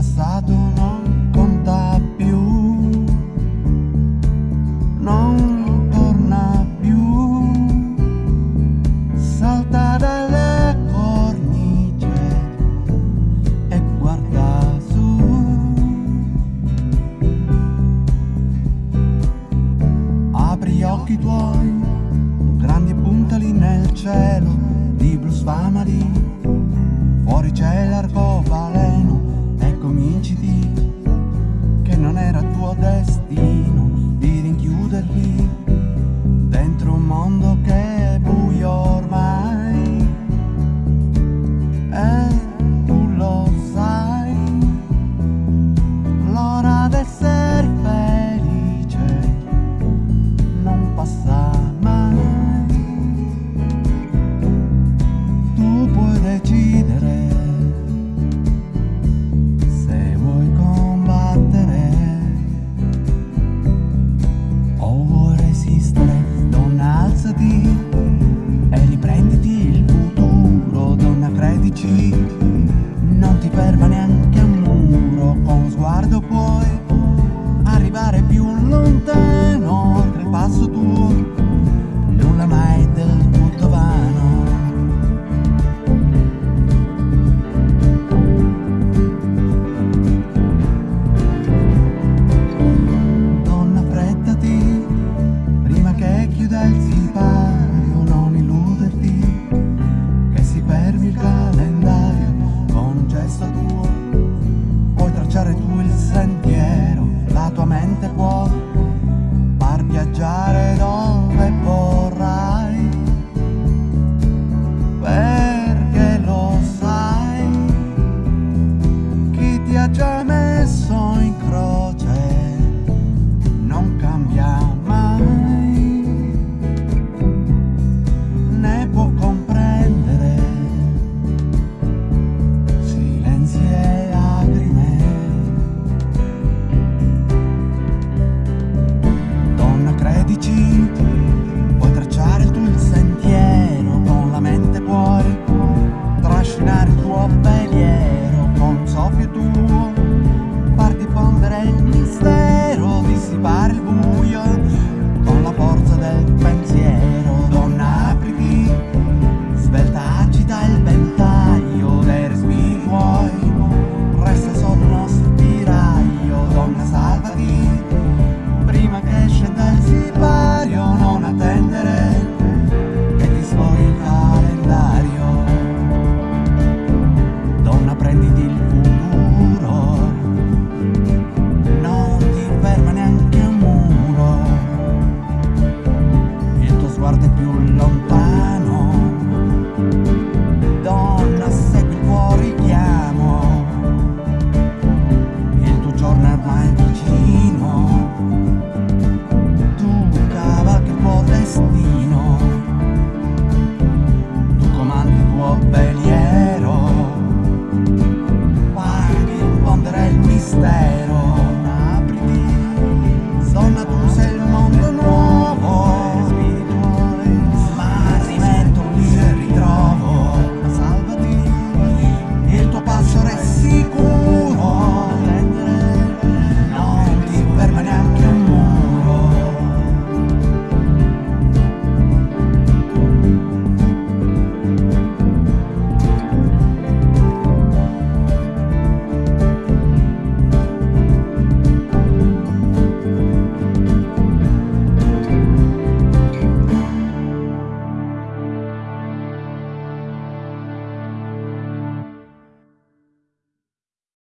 passato non conta più, non torna più, salta dalle cornice e guarda su. Apri gli occhi tuoi, grandi puntali nel cielo, di blu sfamali, fuori c'è l'arcobaleno. eat. Thank you.